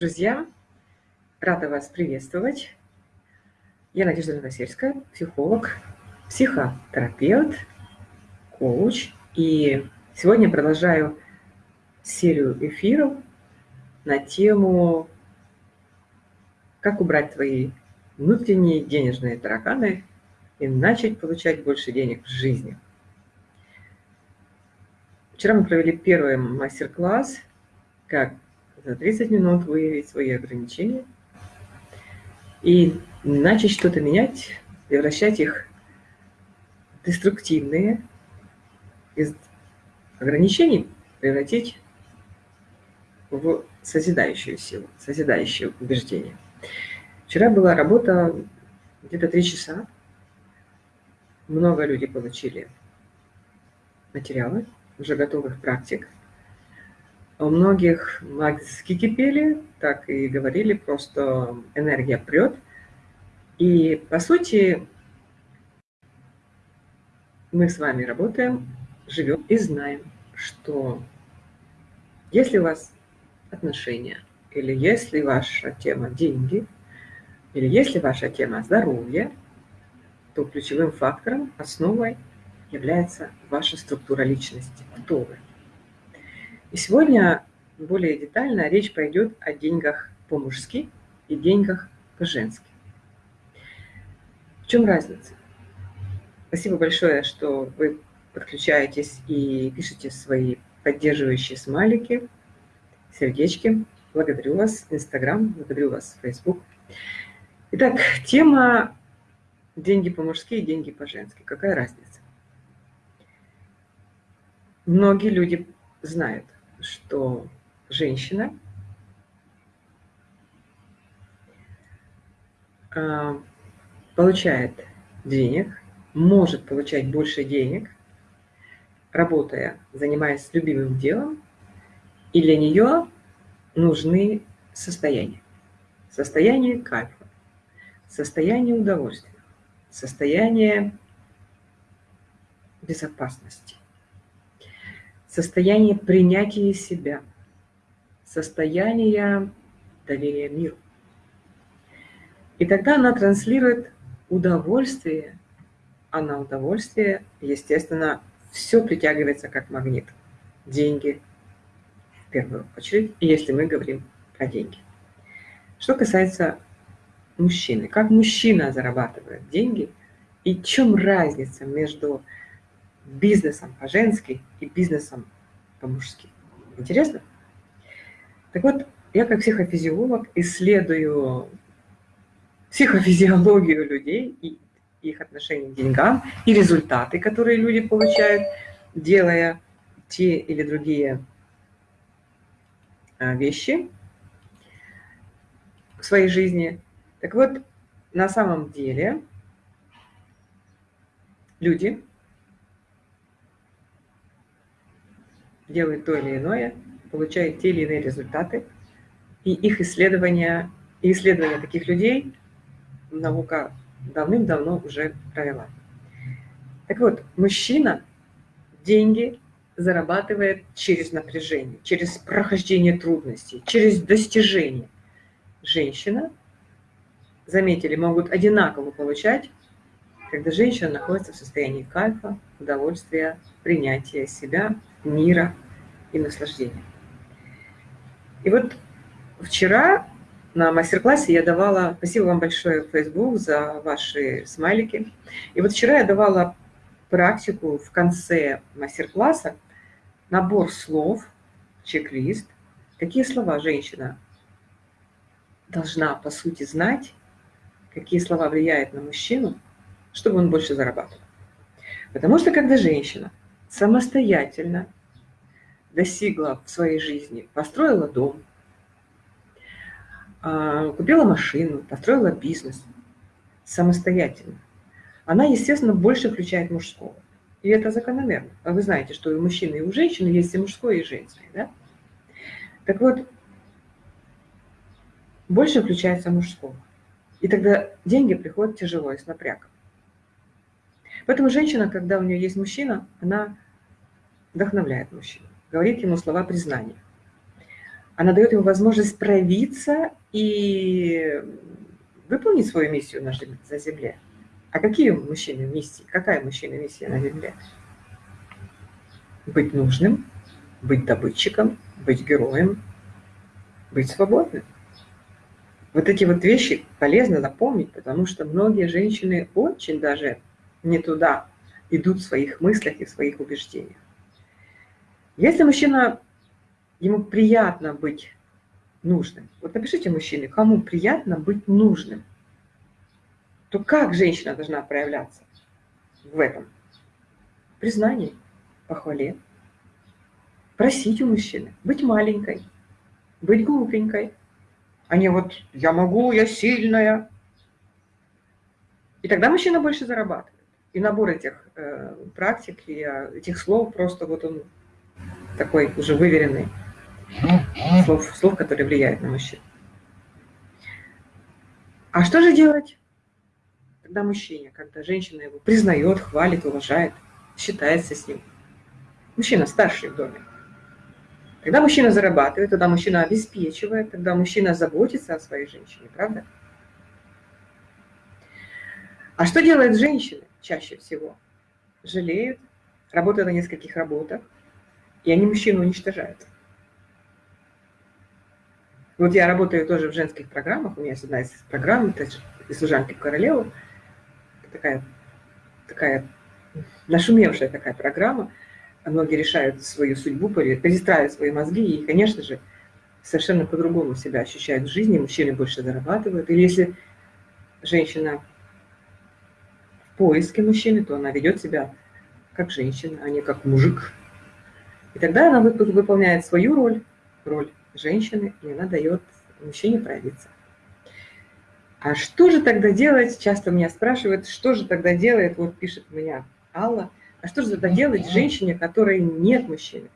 Друзья, рада вас приветствовать. Я Надежда Новосельская, психолог, психотерапевт, коуч. И сегодня продолжаю серию эфиров на тему «Как убрать твои внутренние денежные тараканы и начать получать больше денег в жизни». Вчера мы провели первый мастер-класс «Как за 30 минут выявить свои ограничения и начать что-то менять, превращать их в деструктивные, из ограничений превратить в созидающую силу, созидающее убеждение. Вчера была работа где-то три часа. Много людей получили материалы, уже готовых практик. У многих мозги кипели, так и говорили, просто энергия прет. И, по сути, мы с вами работаем, живем и знаем, что если у вас отношения, или если ваша тема деньги, или если ваша тема здоровье, то ключевым фактором, основой является ваша структура личности. Кто вы? И сегодня более детально речь пойдет о деньгах по-мужски и деньгах по-женски. В чем разница? Спасибо большое, что вы подключаетесь и пишете свои поддерживающие смайлики, сердечки. Благодарю вас, Инстаграм, благодарю вас, Фейсбук. Итак, тема деньги по-мужски и деньги по-женски. Какая разница? Многие люди знают, что женщина а, получает денег, может получать больше денег, работая, занимаясь любимым делом, и для нее нужны состояния. Состояние кайфа, состояние удовольствия, состояние безопасности состояние принятия себя, состояние доверия миру. И тогда она транслирует удовольствие, а на удовольствие, естественно, все притягивается как магнит. Деньги в первую очередь, если мы говорим про деньги. Что касается мужчины, как мужчина зарабатывает деньги и в чем разница между бизнесом по-женски и бизнесом по-мужски. Интересно? Так вот, я как психофизиолог исследую психофизиологию людей и их отношение к деньгам и результаты, которые люди получают, делая те или другие а, вещи в своей жизни. Так вот, на самом деле люди делают то или иное, получают те или иные результаты, и их исследования, и исследования таких людей наука давным-давно уже провела. Так вот, мужчина деньги зарабатывает через напряжение, через прохождение трудностей, через достижение. Женщина, заметили, могут одинаково получать, когда женщина находится в состоянии кайфа, удовольствия, принятия себя, мира и наслаждения. И вот вчера на мастер-классе я давала, спасибо вам большое, Facebook, за ваши смайлики. И вот вчера я давала практику в конце мастер-класса, набор слов, чек-лист, какие слова женщина должна, по сути, знать, какие слова влияют на мужчину, чтобы он больше зарабатывал. Потому что когда женщина самостоятельно достигла в своей жизни, построила дом, а, купила машину, построила бизнес самостоятельно, она, естественно, больше включает мужского. И это закономерно. А вы знаете, что у мужчины, и у женщины есть и мужское, и женское. Да? Так вот, больше включается мужского. И тогда деньги приходят тяжело и с напрягом. Поэтому женщина, когда у нее есть мужчина, она вдохновляет мужчину, говорит ему слова признания. Она дает ему возможность проявиться и выполнить свою миссию на Земле. А какие мужчины миссии? Какая мужчина миссия на Земле? Быть нужным, быть добытчиком, быть героем, быть свободным. Вот эти вот вещи полезно напомнить, потому что многие женщины очень даже не туда идут в своих мыслях и в своих убеждениях. Если мужчина, ему приятно быть нужным, вот напишите мужчины, кому приятно быть нужным, то как женщина должна проявляться в этом? Признании, похвале, просить у мужчины, быть маленькой, быть глупенькой, а не вот «я могу, я сильная». И тогда мужчина больше зарабатывает. И набор этих э, практик и э, этих слов просто вот он такой уже выверенный. Слов, слов, которые влияют на мужчин. А что же делать, когда мужчине, когда женщина его признает, хвалит, уважает, считается с ним? Мужчина старший в доме. Когда мужчина зарабатывает, тогда мужчина обеспечивает, тогда мужчина заботится о своей женщине, правда? А что делают женщины чаще всего? Жалеют, работают на нескольких работах, и они мужчину уничтожают. Вот я работаю тоже в женских программах, у меня есть одна из программ, это из служанки в королеву, такая, такая нашумевшая такая программа, многие решают свою судьбу, перестраивают свои мозги, и, конечно же, совершенно по-другому себя ощущают в жизни, мужчины больше зарабатывают. Или если женщина поиске мужчины, то она ведет себя как женщина, а не как мужик. И тогда она выполняет свою роль, роль женщины, и она дает мужчине проявиться. А что же тогда делать? Часто меня спрашивают, что же тогда делает, вот пишет меня Алла, а что же тогда делать женщине, которой нет мужчины,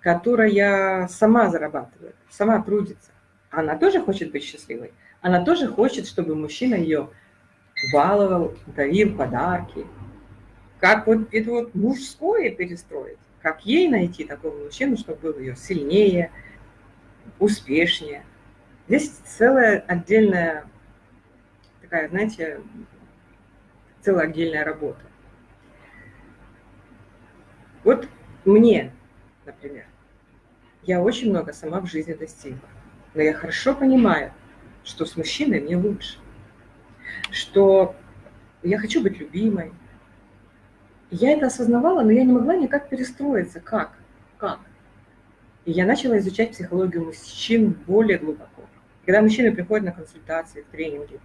которая сама зарабатывает, сама трудится? Она тоже хочет быть счастливой. Она тоже хочет, чтобы мужчина ее баловал, дарил подарки. Как вот это вот мужское перестроить? Как ей найти такого мужчину, чтобы был ее сильнее, успешнее? Здесь целая отдельная такая, знаете, целая отдельная работа. Вот мне, например, я очень много сама в жизни достигла, но я хорошо понимаю, что с мужчиной мне лучше, что я хочу быть любимой. Я это осознавала, но я не могла никак перестроиться. Как? Как? И я начала изучать психологию мужчин более глубоко. Когда мужчины приходят на консультации, тренинги,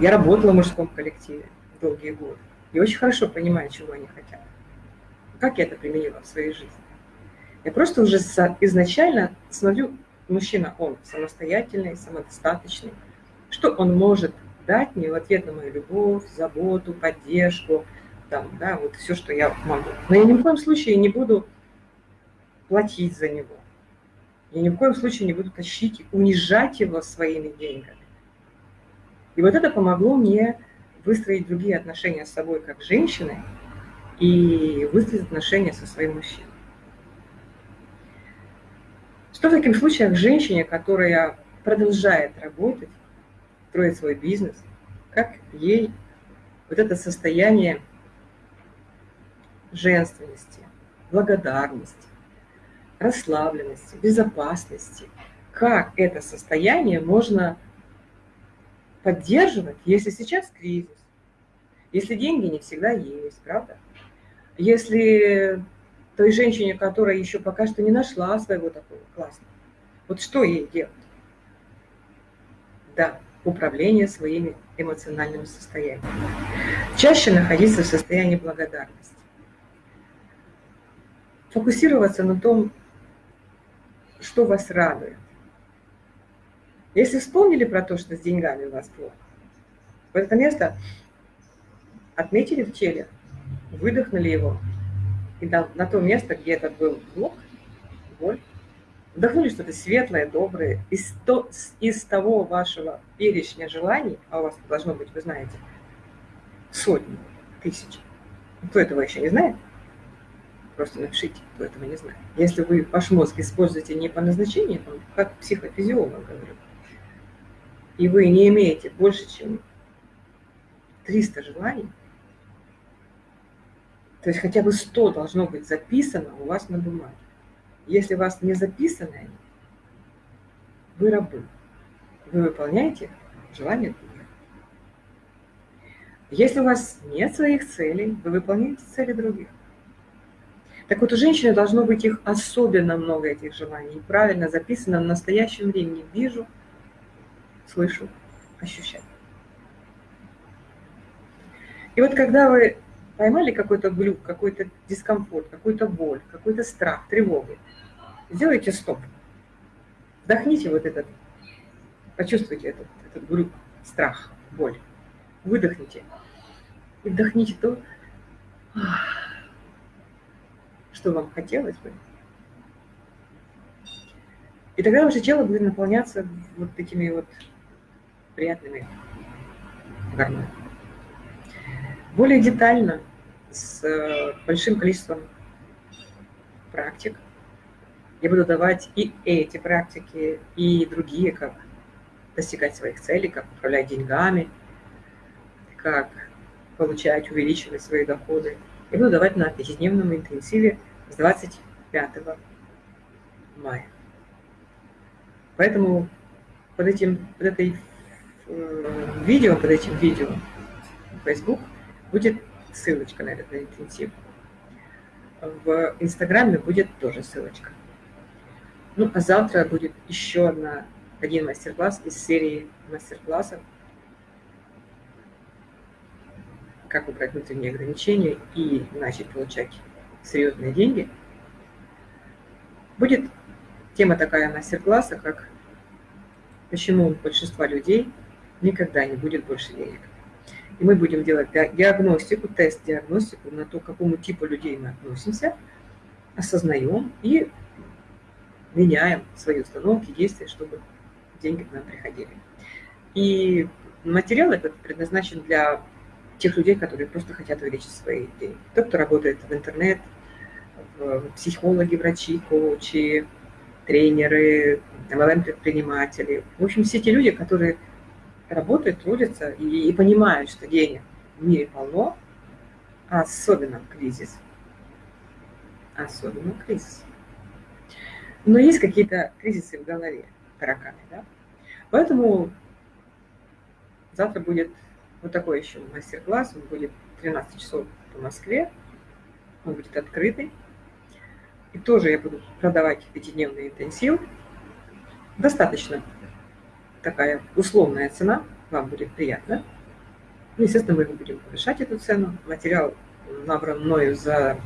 я работала в мужском коллективе долгие годы и очень хорошо понимаю, чего они хотят. Как я это применила в своей жизни? Я просто уже изначально смотрю, мужчина, он самостоятельный, самодостаточный, что он может дать мне в ответ на мою любовь, заботу, поддержку, там, да, вот все, что я могу. Но я ни в коем случае не буду платить за него. Я ни в коем случае не буду тащить, унижать его своими деньгами. И вот это помогло мне выстроить другие отношения с собой как женщиной, и выстроить отношения со своим мужчиной. Что в таких случаях женщине, которая продолжает работать, строить свой бизнес, как ей вот это состояние женственности, благодарности, расслабленности, безопасности, как это состояние можно поддерживать, если сейчас кризис, если деньги не всегда есть, правда? Если той женщине, которая еще пока что не нашла своего такого классного, вот что ей делать? Да, управление своими эмоциональными состояниями. Чаще находиться в состоянии благодарности. Фокусироваться на том, что вас радует. Если вспомнили про то, что с деньгами у вас плохо, в это место отметили в теле, выдохнули его, и на то место, где этот был блок, боль, вдохнули что-то светлое, доброе, из, то, из того вашего перечня желаний, а у вас должно быть, вы знаете, сотни, тысячи, кто этого еще не знает, Просто напишите, кто этого не знает. Если вы ваш мозг используете не по назначению, как психофизиолог говорю, и вы не имеете больше, чем 300 желаний, то есть хотя бы 100 должно быть записано у вас на бумаге. Если у вас не записано, вы рабы. Вы выполняете желания других. Если у вас нет своих целей, вы выполняете цели других. Так вот, у женщины должно быть их особенно много, этих желаний. правильно записано в настоящем времени. Вижу, слышу, ощущаю. И вот когда вы поймали какой-то глюк, какой-то дискомфорт, какую-то боль, какой-то страх, тревогу, сделайте стоп. Вдохните вот этот, почувствуйте этот, этот глюк, страх, боль. Выдохните. И вдохните то, что вам хотелось бы. И тогда ваше тело будет наполняться вот такими вот приятными гормонами. Более детально, с э, большим количеством практик, я буду давать и эти практики, и другие, как достигать своих целей, как управлять деньгами, как получать, увеличивать свои доходы. Я буду давать на пятидневном интенсиве с 25 мая. Поэтому под этим, под этой э, видео, под этим видео Facebook будет ссылочка на этот интенсив. В Инстаграме будет тоже ссылочка. Ну, а завтра будет еще одна, один мастер-класс из серии мастер-классов как убрать внутренние ограничения и начать получать серьезные деньги. Будет тема такая мастер-класса, как почему у большинства людей никогда не будет больше денег. И мы будем делать диагностику, тест-диагностику на то, к какому типу людей мы относимся, осознаем и меняем свои установки, действия, чтобы деньги к нам приходили. И материал этот предназначен для тех людей, которые просто хотят увеличить свои деньги. Тот, кто работает в интернет, психологи, врачи, коучи, тренеры, MLM-предприниматели. В общем, все те люди, которые работают, трудятся и, и понимают, что денег в мире полно, особенно в кризис. Особенно в кризис. Но есть какие-то кризисы в голове, тараканы, да? Поэтому завтра будет вот такой еще мастер-класс, он будет 13 часов по Москве, он будет открытый. И тоже я буду продавать пятидневный интенсив. Достаточно такая условная цена, вам будет приятно. Ну, естественно, мы будем повышать эту цену. Материал набран мною за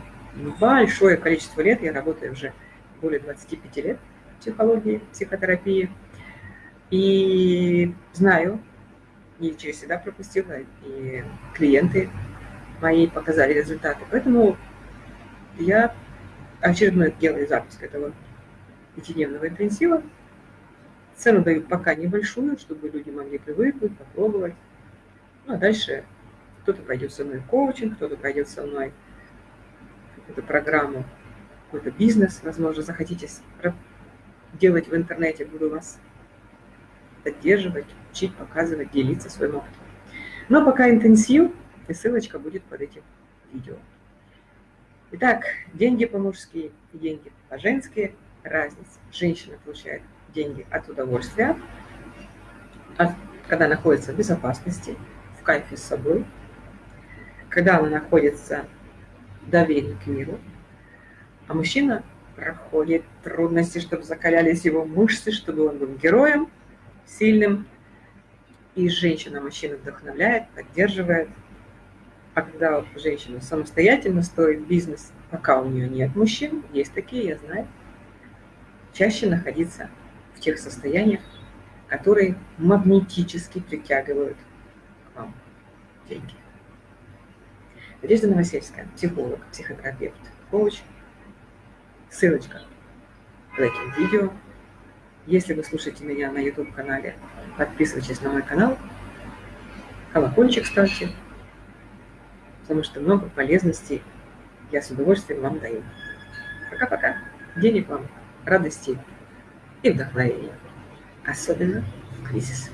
большое количество лет. Я работаю уже более 25 лет в психологии, психотерапии. И знаю, и через себя пропустила, и клиенты мои показали результаты. Поэтому я очередной делаю запуск этого пятидневного интенсива. Цену даю пока небольшую, чтобы люди могли привыкнуть, попробовать. Ну, а дальше кто-то пойдет со мной коучинг, кто-то пойдет со мной эту программу, какой-то бизнес, возможно, захотите делать в интернете, буду вас поддерживать, учить, показывать, делиться своим опытом. Но пока интенсив, и ссылочка будет под этим видео. Итак, деньги по-мужски деньги по-женски. Разница. Женщина получает деньги от удовольствия, от, когда находится в безопасности, в кайфе с собой, когда она находится в доверии к миру, а мужчина проходит трудности, чтобы закалялись его мышцы, чтобы он был героем, сильным. И женщина мужчина вдохновляет, поддерживает. А когда женщина самостоятельно строит бизнес, пока у нее нет мужчин, есть такие, я знаю, чаще находиться в тех состояниях, которые магнетически притягивают к вам деньги. Надежда Новосельская, психолог, психотерапевт, коуч. Ссылочка под этим видео. Если вы слушаете меня на YouTube-канале, подписывайтесь на мой канал. Колокольчик ставьте, потому что много полезностей я с удовольствием вам даю. Пока-пока. Денег вам, радости и вдохновения. Особенно в кризис.